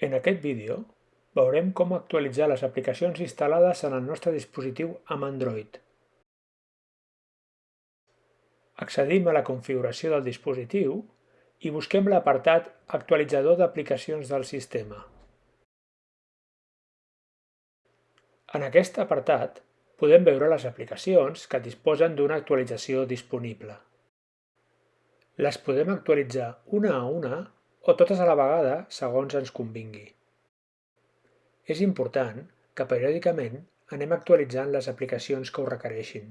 En aquest vídeo veurem com actualitzar les aplicacions instal·lades en el nostre dispositiu amb Android. Accedim a la configuració del dispositiu i busquem l'apartat Actualitzador d'aplicacions del sistema. En aquest apartat podem veure les aplicacions que disposen d'una actualització disponible. Les podem actualitzar una a una o totes a la vegada segons ens convingui. És important que periòdicament anem actualitzant les aplicacions que ho requereixin.